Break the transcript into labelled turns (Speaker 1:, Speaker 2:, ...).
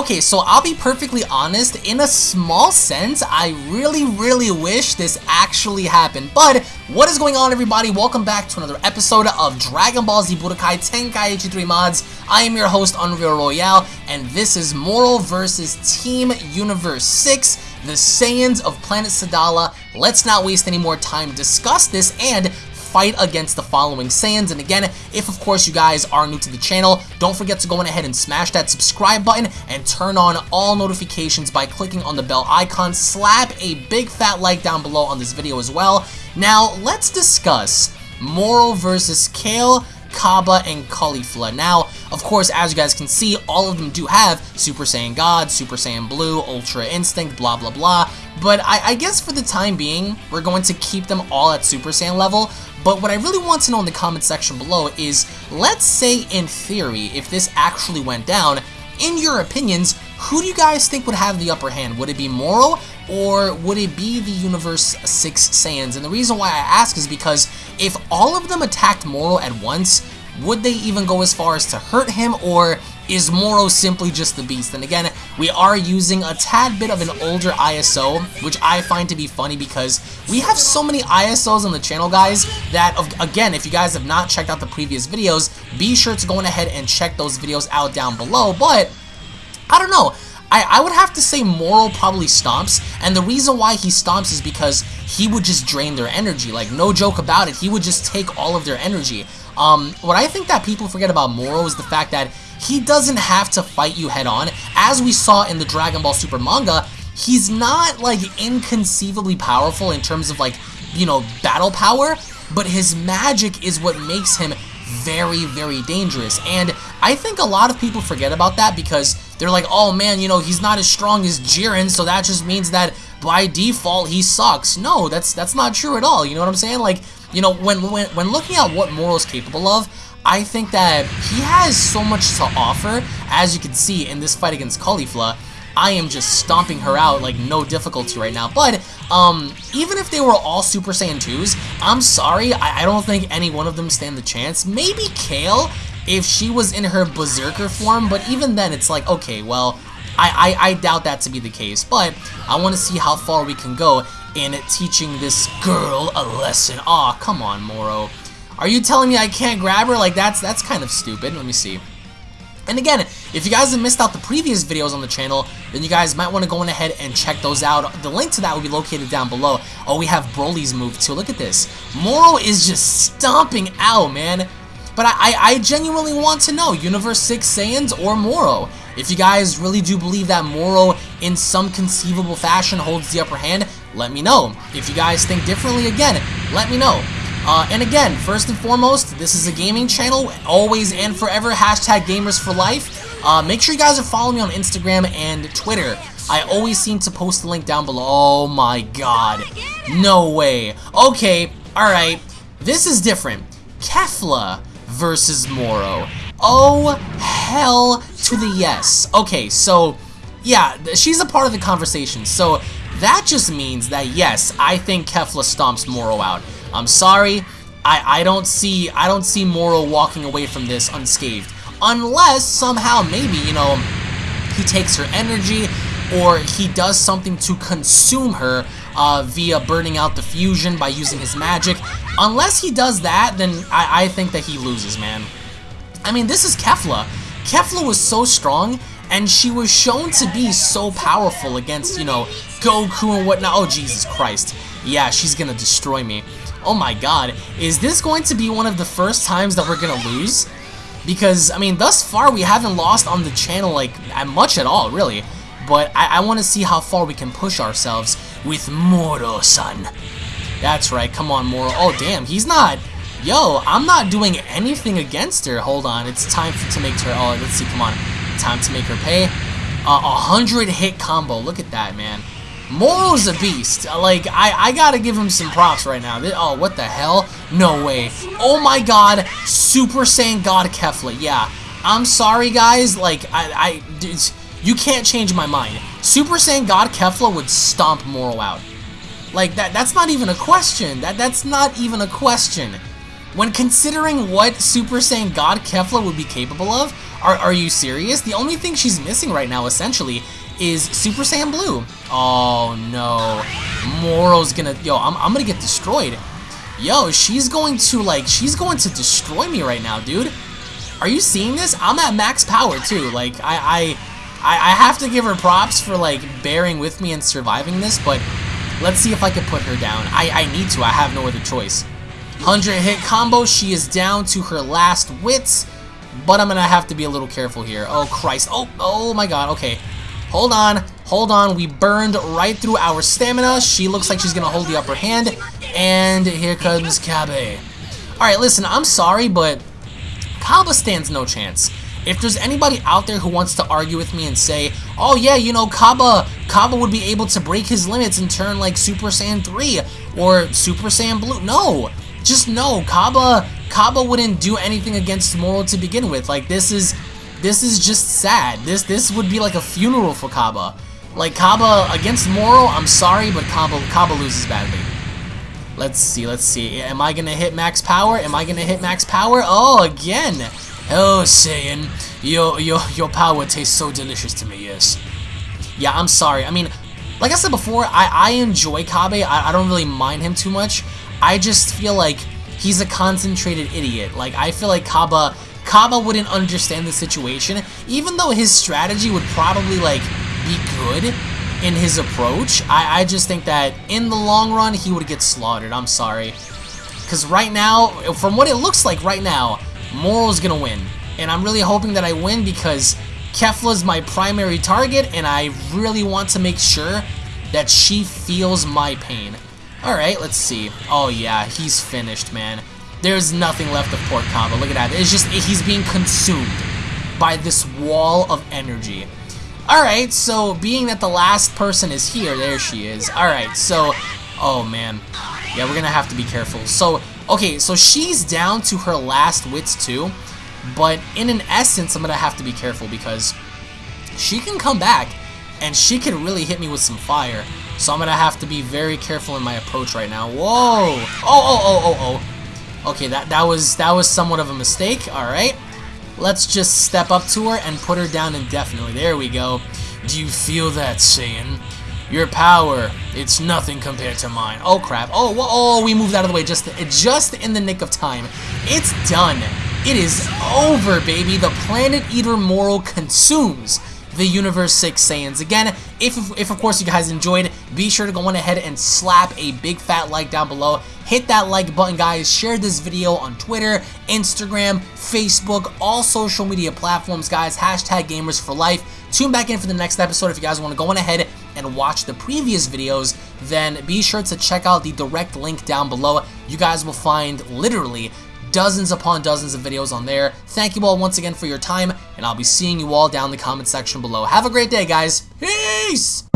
Speaker 1: Okay, so I'll be perfectly honest, in a small sense, I really, really wish this actually happened. But, what is going on everybody? Welcome back to another episode of Dragon Ball Z Budokai Tenkaichi 3 Mods. I am your host, Unreal Royale, and this is Moro versus Team Universe 6, the Saiyans of Planet Sadala. Let's not waste any more time discuss this and fight against the following Saiyans. And again, if of course you guys are new to the channel, don't forget to go ahead and smash that subscribe button and turn on all notifications by clicking on the bell icon. Slap a big fat like down below on this video as well. Now, let's discuss Moro versus Kale Cabba, and Caulifla. Now, of course, as you guys can see, all of them do have Super Saiyan God, Super Saiyan Blue, Ultra Instinct, blah blah blah, but I, I guess for the time being, we're going to keep them all at Super Saiyan level, but what I really want to know in the comment section below is, let's say in theory, if this actually went down, in your opinions, who do you guys think would have the upper hand? Would it be Moro, or would it be the Universe 6 Saiyans? And the reason why I ask is because if all of them attacked Moro at once, would they even go as far as to hurt him, or is Moro simply just the beast? And again, we are using a tad bit of an older ISO, which I find to be funny because we have so many ISOs on the channel, guys, that, again, if you guys have not checked out the previous videos, be sure to go ahead and check those videos out down below, but I don't know. I, I would have to say Moro probably stomps, and the reason why he stomps is because he would just drain their energy. Like, no joke about it, he would just take all of their energy. Um, what I think that people forget about Moro is the fact that he doesn't have to fight you head on. As we saw in the Dragon Ball Super manga, he's not like inconceivably powerful in terms of like, you know, battle power, but his magic is what makes him very, very dangerous. And I think a lot of people forget about that because they're like, oh man, you know, he's not as strong as Jiren, so that just means that by default he sucks. No, that's that's not true at all. You know what I'm saying? Like, you know, when, when, when looking at what Moro's capable of, I think that he has so much to offer, as you can see in this fight against Caulifla. I am just stomping her out like no difficulty right now. But um, even if they were all Super Saiyan 2s, I'm sorry, I, I don't think any one of them stand the chance. Maybe Kale, if she was in her Berserker form, but even then it's like, okay, well, I, I, I doubt that to be the case. But I want to see how far we can go in teaching this girl a lesson. Aw, come on, Moro. Are you telling me I can't grab her? Like, that's that's kind of stupid. Let me see. And again, if you guys have missed out the previous videos on the channel, then you guys might want to go ahead and check those out. The link to that will be located down below. Oh, we have Broly's move too. Look at this. Moro is just stomping out, man. But I, I, I genuinely want to know, Universe 6 Saiyans or Moro? If you guys really do believe that Moro, in some conceivable fashion, holds the upper hand, let me know. If you guys think differently, again, let me know. Uh, and again, first and foremost, this is a gaming channel, always and forever, hashtag gamers for life. Uh, make sure you guys are following me on Instagram and Twitter. I always seem to post the link down below. Oh my god. No way. Okay, alright. This is different. Kefla versus Moro. Oh, hell to the yes. Okay, so, yeah, she's a part of the conversation. So, that just means that, yes, I think Kefla stomps Moro out. I'm sorry, I, I don't see I don't see Moro walking away from this unscathed. Unless somehow maybe, you know, he takes her energy or he does something to consume her uh, via burning out the fusion by using his magic. Unless he does that, then I, I think that he loses, man. I mean, this is Kefla. Kefla was so strong, and she was shown to be so powerful against, you know, Goku and whatnot. Oh, Jesus Christ. Yeah, she's gonna destroy me. Oh my god, is this going to be one of the first times that we're gonna lose? Because, I mean, thus far we haven't lost on the channel, like, much at all, really. But I, I want to see how far we can push ourselves with Moro-san. That's right, come on, Moro. Oh, damn, he's not... Yo, I'm not doing anything against her. Hold on, it's time for, to make her... Oh, let's see, come on. Time to make her pay. A uh, 100 hit combo. Look at that, man. Moro's a beast. Like, I, I gotta give him some props right now. Oh, what the hell? No way. Oh my god, Super Saiyan God Kefla. Yeah, I'm sorry, guys. Like, I, I, you can't change my mind. Super Saiyan God Kefla would stomp Moro out. Like, that, that's not even a question. That, that's not even a question. When considering what Super Saiyan God Kefla would be capable of, Are, are you serious? The only thing she's missing right now, essentially, is Super Saiyan Blue. Oh, no. Moro's gonna... Yo, I'm, I'm gonna get destroyed. Yo, she's going to, like, she's going to destroy me right now, dude. Are you seeing this? I'm at max power, too. Like, I, I, I have to give her props for, like, bearing with me and surviving this, but let's see if I can put her down. I, I need to. I have no other choice. 100 hit combo. She is down to her last wits, but I'm to have to be a little careful here. Oh, Christ. Oh, oh my God. Okay. Hold on. Hold on. We burned right through our stamina. She looks like she's going to hold the upper hand. And here comes Kabe. Alright, listen, I'm sorry, but Cabba stands no chance. If there's anybody out there who wants to argue with me and say, oh yeah, you know, Cabba, Cabba would be able to break his limits and turn like Super Saiyan 3 or Super Saiyan Blue. No, just no. Cabba, Cabba wouldn't do anything against Moro to begin with. Like this is, this is just sad. This, this would be like a funeral for Cabba. Like Cabba against Moro, I'm sorry, but Cabba, Cabba loses badly. Let's see, let's see. Am I gonna hit max power? Am I gonna hit max power? Oh, again! Oh, Saiyan, your, your, your power tastes so delicious to me, yes. Yeah, I'm sorry. I mean, like I said before, I, I enjoy Kabe. I, I don't really mind him too much. I just feel like he's a concentrated idiot. Like, I feel like Cabba, Cabba wouldn't understand the situation, even though his strategy would probably, like, be good in his approach. I, I just think that in the long run, he would get slaughtered. I'm sorry. Because right now, from what it looks like right now, Moro's going to win. And I'm really hoping that I win because Kefla's my primary target, and I really want to make sure that she feels my pain. Alright, let's see. Oh yeah, he's finished, man. There's nothing left of Port Combo. Look at that. It's just, he's being consumed by this wall of energy. Alright, so being that the last person is here, there she is. Alright, so, oh man. Yeah, we're gonna have to be careful. So, okay, so she's down to her last wits too, but in an essence, I'm gonna have to be careful because she can come back and she can really hit me with some fire. So I'm gonna have to be very careful in my approach right now. Whoa! Oh, oh, oh, oh, oh. Okay, that, that was that was somewhat of a mistake. Alright. Let's just step up to her and put her down indefinitely. There we go. Do you feel that, Saiyan? Your power, it's nothing compared to mine. Oh, crap. Oh, oh, we moved out of the way just, just in the nick of time. It's done. It is over, baby. The Planet Eater Moro consumes the Universe 6 Saiyans. Again, if, if of course you guys enjoyed, be sure to go on ahead and slap a big fat like down below. Hit that like button, guys. Share this video on Twitter, Instagram, Facebook, all social media platforms, guys. Hashtag Gamers for Life. Tune back in for the next episode if you guys want to go on ahead and watch the previous videos, then be sure to check out the direct link down below. You guys will find literally dozens upon dozens of videos on there. Thank you all once again for your time, and I'll be seeing you all down in the comment section below. Have a great day, guys. Peace!